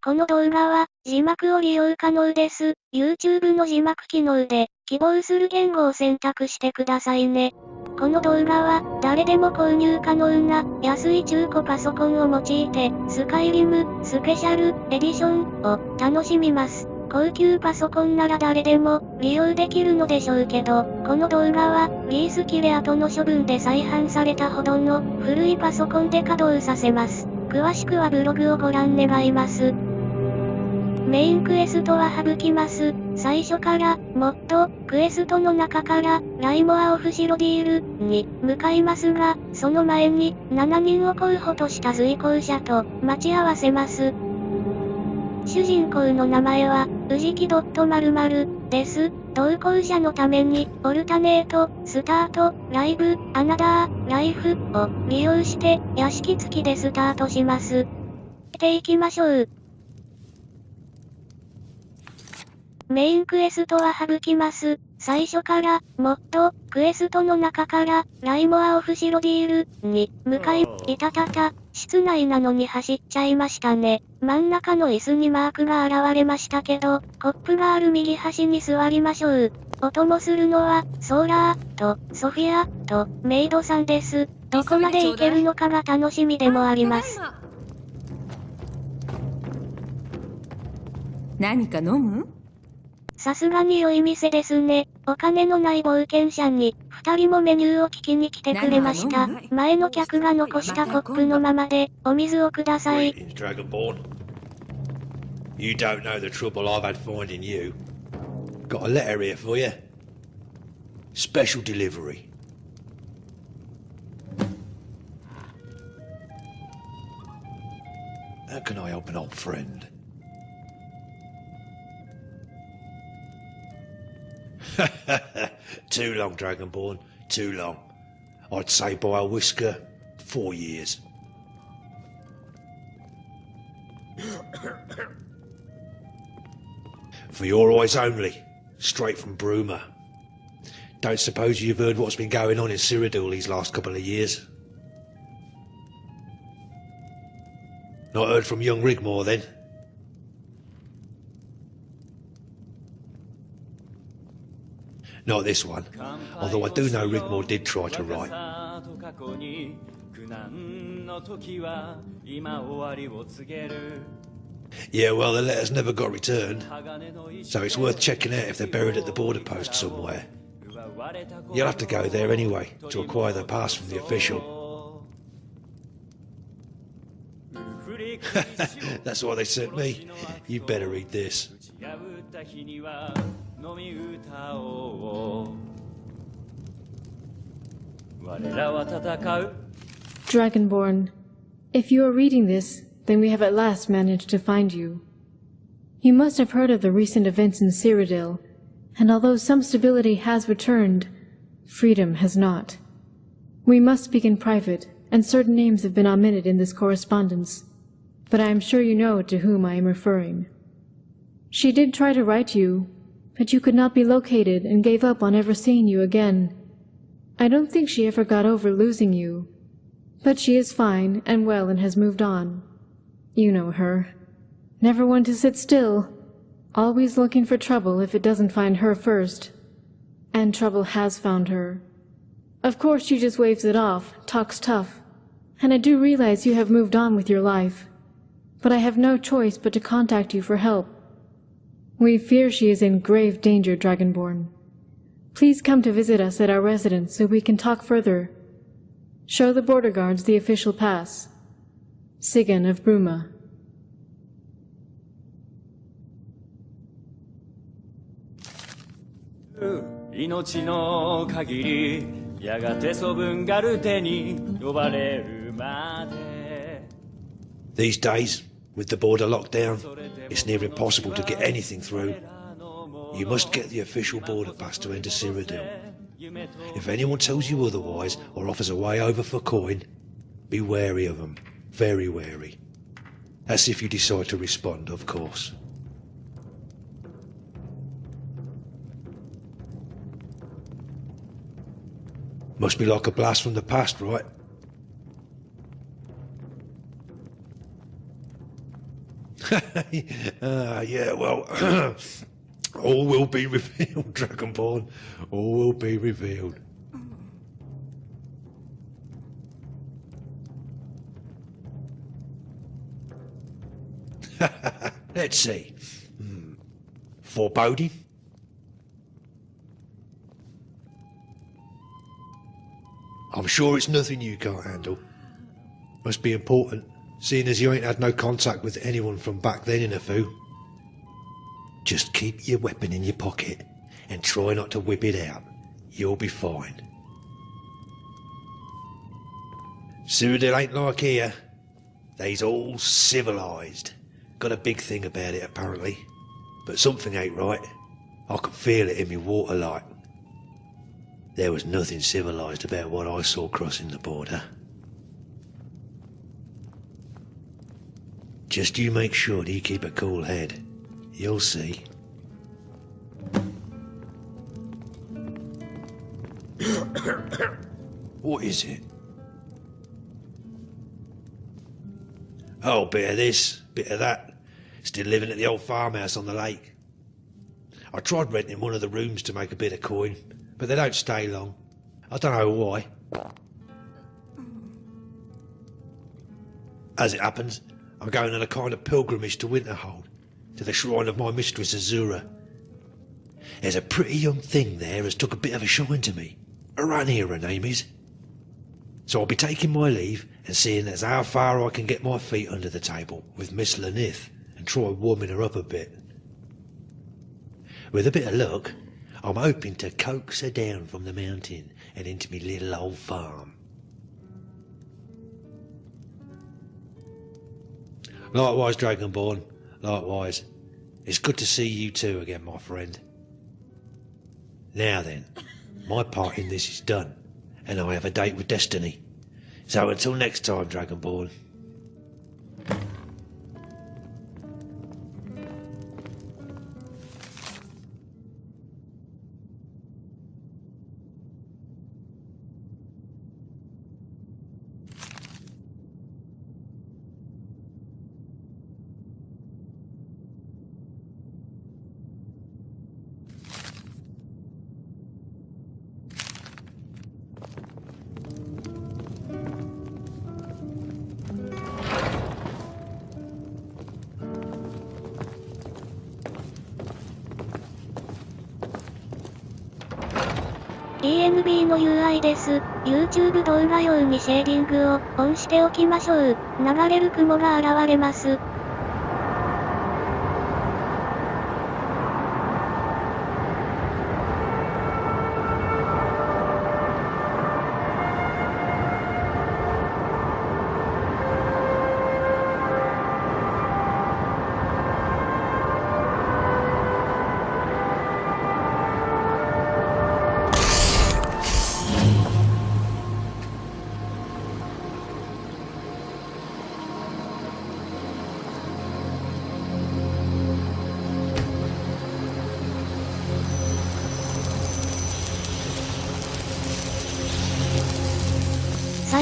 この動画は、字幕を利用可能です。YouTube の字幕機能で、希望する言語を選択してくださいね。この動画は、誰でも購入可能な、安い中古パソコンを用いて、スカイリム、スペシャル、エディション、を、楽しみます。高級パソコンなら誰でも、利用できるのでしょうけど、この動画は、リース切れ後の処分で再販されたほどの、古いパソコンで稼働させます。詳しくはブログをご覧願います。メインクエストは省きます。最初から、もっと、クエストの中から、ライモアオフシロディール、に、向かいますが、その前に、7人を候補とした随行者と、待ち合わせます。主人公の名前は、宇治木〇〇です。同行者のために、オルタネート、スタート、ライブ、アナダー、ライフを利用して、屋敷付きでスタートします。ていきましょう。メインクエストは省きます。最初から、もっと、クエストの中から、ライモアオフシロディール、に、向かい、いたたた、室内なのに走っちゃいましたね。真ん中の椅子にマークが現れましたけど、コップがある右端に座りましょう。お供するのは、ソーラー、と、ソフィア、と、メイドさんです。どこまで行けるのかが楽しみでもあります。何か飲む？さすがに良い店ですね。お金のない冒険者に、二人もメニューを聞きに来てくれました。前の客が残したコップのままで、お水をください。You don't know the trouble I've had finding you. Got a letter here for you. Special delivery. How can I help an old friend? Too long, Dragonborn. Too long. I'd say by a whisker, four years. For your eyes only, straight from Bruma. Don't suppose you've heard what's been going on in Cyrodiil these last couple of years? Not heard from young Rigmor then? Not this one. Although I do know Rigmor did try to write. Yeah, well, the letters never got returned. So it's worth checking out if they're buried at the border post somewhere. You'll have to go there anyway, to acquire the pass from the official. That's why they sent me. You better read this. Dragonborn, if you are reading this, then we have at last managed to find you. You must have heard of the recent events in Cyrodiil, and although some stability has returned, freedom has not. We must speak in private, and certain names have been omitted in this correspondence, but I am sure you know to whom I am referring. She did try to write you, but you could not be located and gave up on ever seeing you again. I don't think she ever got over losing you. But she is fine and well and has moved on. You know her. Never one to sit still. Always looking for trouble if it doesn't find her first. And trouble has found her. Of course she just waves it off, talks tough. And I do realize you have moved on with your life. But I have no choice but to contact you for help. We fear she is in grave danger, Dragonborn. Please come to visit us at our residence so we can talk further. Show the border guards the official pass. Sigunn of Bruma. These days, with the border locked down, it's near impossible to get anything through. You must get the official border pass to enter Cyrodiil. If anyone tells you otherwise or offers a way over for coin, be wary of them. Very wary. That's if you decide to respond, of course. Must be like a blast from the past, right? uh, yeah, well, all will be revealed, Dragonborn. All will be revealed. Let's see. Hmm. Foreboding? I'm sure it's nothing you can't handle. Must be important, seeing as you ain't had no contact with anyone from back then in a foo. Just keep your weapon in your pocket and try not to whip it out. You'll be fine. Cyrodiil ain't like here. They's all civilised. Got a big thing about it apparently. But something ain't right. I can feel it in me water like. There was nothing civilised about what I saw crossing the border. Just you make sure that you keep a cool head. You'll see. what is it? Oh, bit of this, bit of that. Still living at the old farmhouse on the lake. I tried renting one of the rooms to make a bit of coin, but they don't stay long. I don't know why. As it happens, I'm going on a kind of pilgrimage to Winterhold, to the shrine of my mistress Azura. There's a pretty young thing there has took a bit of a shine to me. Aranea, her name is. So I'll be taking my leave and seeing as how far I can get my feet under the table with Miss Lanith and try warming her up a bit. With a bit of luck, I'm hoping to coax her down from the mountain and into me little old farm. Likewise, Dragonborn. Likewise. It's good to see you too again, my friend. Now then, my part in this is done, and I have a date with Destiny. So until next time, Dragonborn. ENB の UI です。YouTube 動画用にシェーディングをオンしておきましょう。流れる雲が現れます。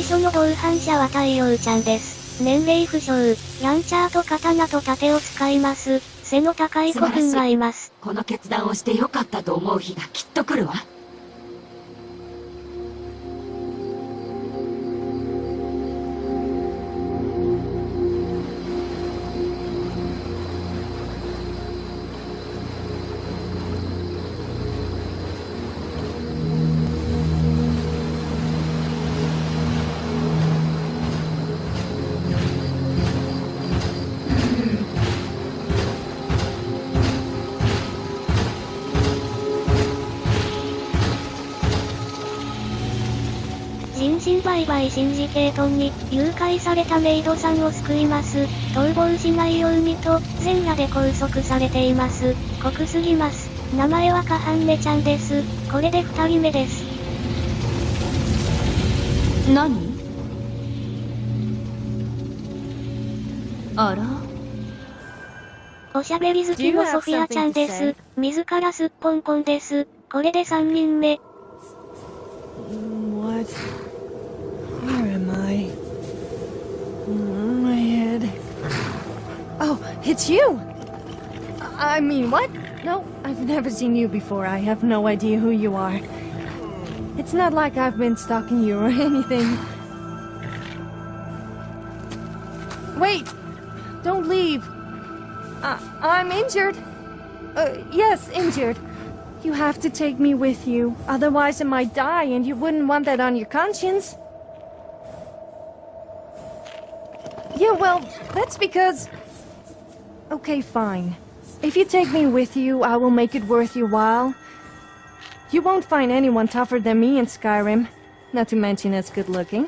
最初の同伴者は太陽ちゃんです。年齢不詳、ランチャーと刀と盾を使います。背の高い子くんがいます。この決断をしてよかったと思う日がきっと来るわ。人身売買シンジケートに誘拐されたメイドさんを救います。逃亡しないようにと全裸で拘束されています。濃すぎます。名前はカハンネちゃんです。これで二人目です。何？あら？おしゃべり好きのソフィアちゃんです。自らすっぽんぽんです。これで三人目。What? It's you! I mean, what? No, I've never seen you before. I have no idea who you are. It's not like I've been stalking you or anything. Wait! Don't leave. I I'm injured. Uh, yes, injured. You have to take me with you. Otherwise I might die and you wouldn't want that on your conscience. Yeah, well, that's because... Okay, fine. If you take me with you, I will make it worth your while. You won't find anyone tougher than me in Skyrim. Not to mention as good looking.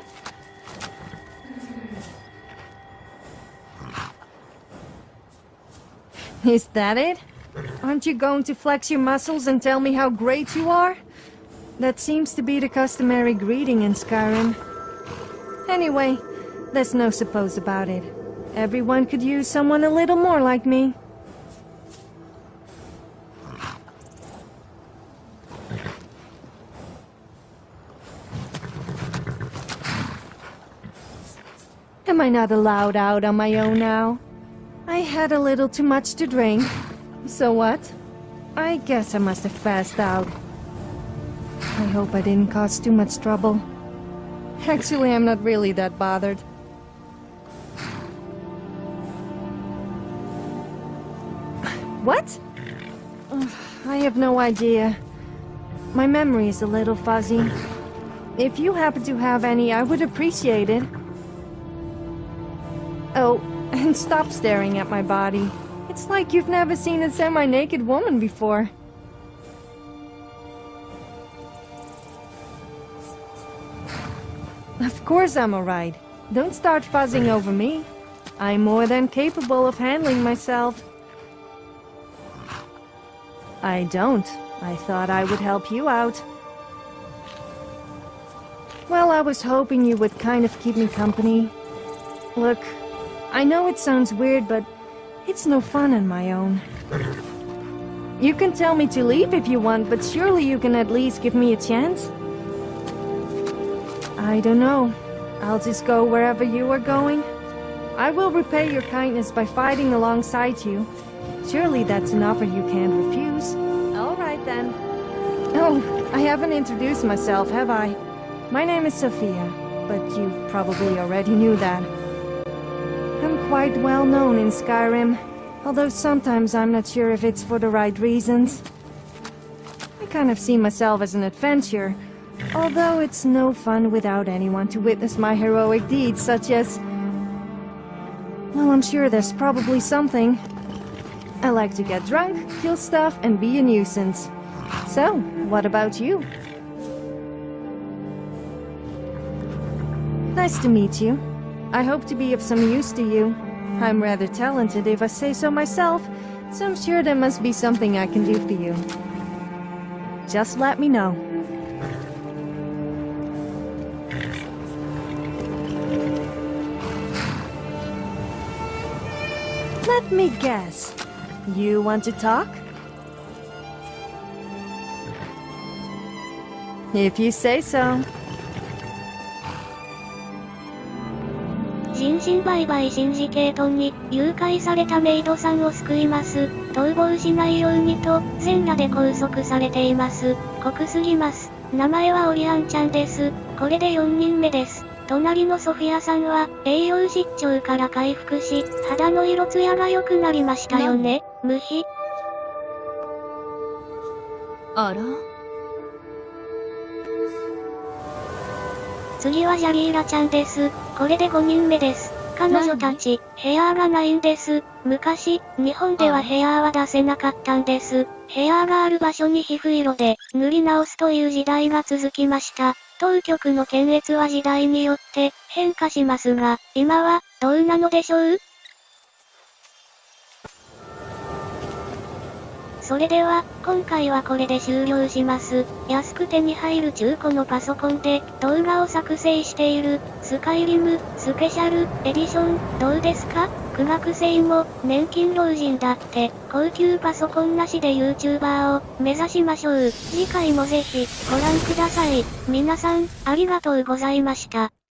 Is that it? Aren't you going to flex your muscles and tell me how great you are? That seems to be the customary greeting in Skyrim. Anyway, there's no suppose about it. Everyone could use someone a little more like me. Am I not allowed out on my own now? I had a little too much to drink. So what? I guess I must have passed out. I hope I didn't cause too much trouble. Actually, I'm not really that bothered. Have no idea. My memory is a little fuzzy. If you happen to have any, I would appreciate it. Oh, and stop staring at my body. It's like you've never seen a semi-naked woman before. Of course I'm alright. Don't start fuzzing over me. I'm more than capable of handling myself. I don't. I thought I would help you out. Well, I was hoping you would kind of keep me company. Look, I know it sounds weird, but it's no fun on my own. You can tell me to leave if you want, but surely you can at least give me a chance? I don't know. I'll just go wherever you are going. I will repay your kindness by fighting alongside you. Surely that's an offer you can't refuse. Alright then. Oh, I haven't introduced myself, have I? My name is Sophia, but you probably already knew that. I'm quite well known in Skyrim, although sometimes I'm not sure if it's for the right reasons. I kind of see myself as an adventurer, although it's no fun without anyone to witness my heroic deeds, such as... Well, I'm sure there's probably something. I like to get drunk, kill stuff, and be a nuisance. So, what about you? Nice to meet you. I hope to be of some use to you. I'm rather talented if I say so myself, so I'm sure there must be something I can do for you. Just let me know. Let me guess. You want to talk? If you say so. 人身売買シンジケートに誘拐されたメイドさんを救います。逃亡しないようにと、全裸で拘束されています。濃すぎます。名前はオリアンちゃんです。これで4人目です。隣のソフィアさんは、栄養失調から回復し、肌の色艶が良くなりましたよね。無比。あら？次はジャリーラちゃんです。これで5人目です。彼女たち、ヘアーがないんです。昔、日本ではヘアーは出せなかったんです。ヘアーがある場所に皮膚色で塗り直すという時代が続きました。当局の検閲は時代によって変化しますが、今はどうなのでしょう？それでは、今回はこれで終了します。安く手に入る中古のパソコンで動画を作成している、スカイリム、スペシャル、エディション、どうですか？苦学生も、年金老人だって、高級パソコンなしで YouTuber を目指しましょう。次回もぜひ、ご覧ください。皆さん、ありがとうございました。